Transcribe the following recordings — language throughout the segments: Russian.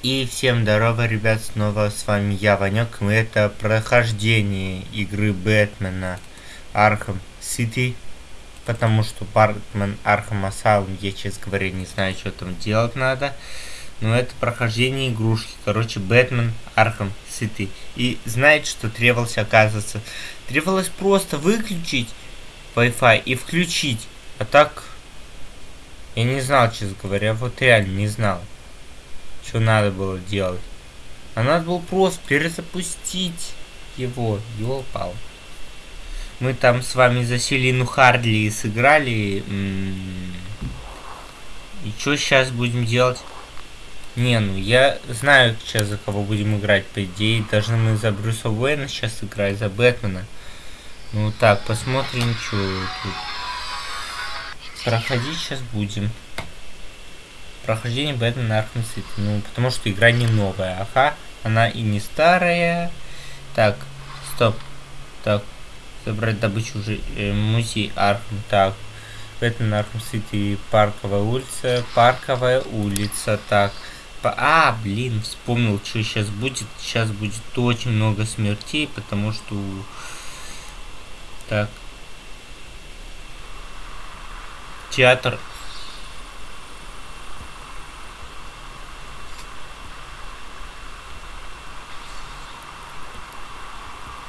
И всем здорово, ребят, снова с вами я, Ванек, и это прохождение игры Бэтмена Arkham City, потому что Бэтмен Arkham Asylum, я, честно говоря, не знаю, что там делать надо, но это прохождение игрушки, короче, Бэтмен Arkham City. И знаете, что требовалось, оказывается? Требовалось просто выключить Wi-Fi и включить, а так... Я не знал, честно говоря, вот реально не знал что надо было делать. А надо было просто перезапустить его. Ёлпал. Мы там с вами за Селину Хардли сыграли. И что сейчас будем делать? Не, ну я знаю сейчас за кого будем играть. По идее, должны мы за Брюса Уэйна сейчас играть, за Бэтмена. Ну так, посмотрим, что тут. Проходить сейчас будем прохождение Бэтмен Arkham City. Ну, потому что игра не новая. Ага, она и не старая. Так, стоп. Так, забрать добычу уже э, музей Arkham. Так, Бэтмен Arkham City, Парковая улица. Парковая улица. Так. По а, блин, вспомнил, что сейчас будет. Сейчас будет очень много смертей, потому что... Так. Театр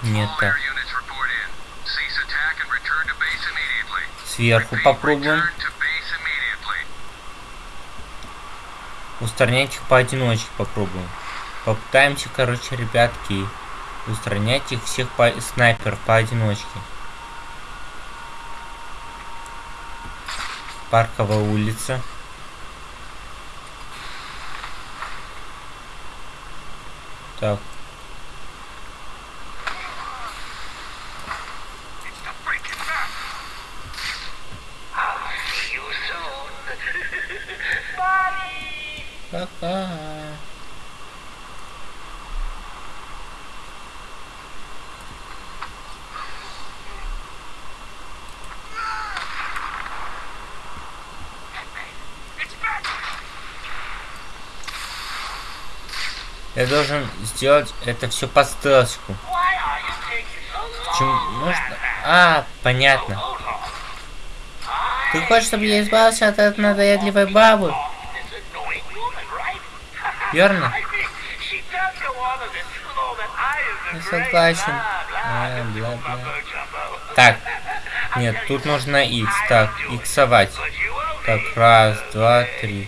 Нет. Сверху попробуем. Устранять их поодиночке попробуем. Попытаемся, короче, ребятки, устранять их всех по снайпер поодиночке. Парковая улица. Так, Пока. Я должен сделать это все по стелсику. Почему? А, понятно. Ты хочешь, чтобы я избавился от этой надоедливой бабы? Верно? Не согласен. Бля, бля. Так. Нет, тут нужно X. Так, иксовать. Так, раз, два, три.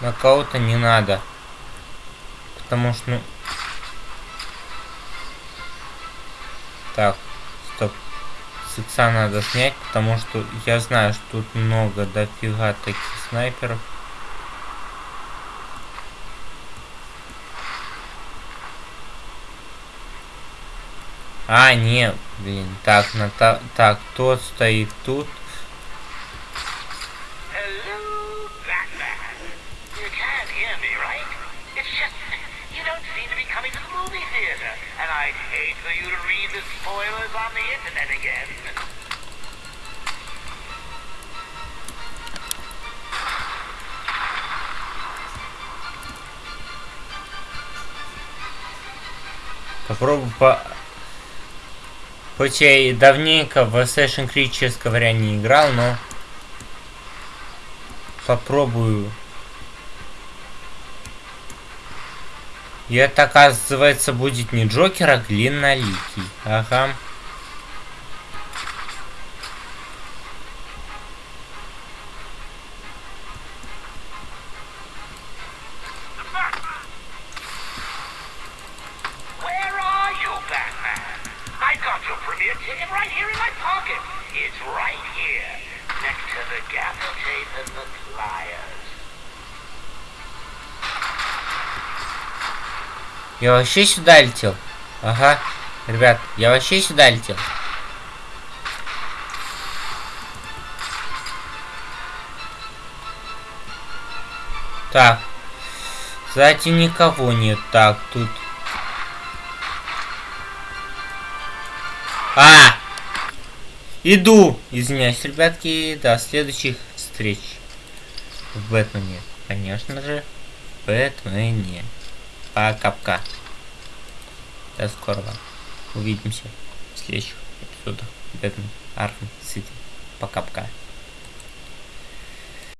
На кого-то не надо. Потому что, ну... Так, с надо снять, потому что я знаю, что тут много дофига таких снайперов. А, не, блин, так, на та, так, тот стоит тут. I'd hate for you to read the spoilers on the internet again. Попробую по... Хоть я и давненько в Assassin's Creed, честно говоря, не играл, но попробую И это, оказывается, будет не Джокер, а длинноликий. Ага. Right here, next to the gaffer tape and the pliers. Я вообще сюда летел. Ага. Ребят, я вообще сюда летел. Так. Кстати, никого нет. Так, тут... Иду! Извиняюсь, ребятки, до следующих встреч. В Бэтмене. Конечно же, в Бэтмене. Пока-пока. До скорого. Увидимся в следующих эпизодах Бэтмен Arkham City. Пока-пока.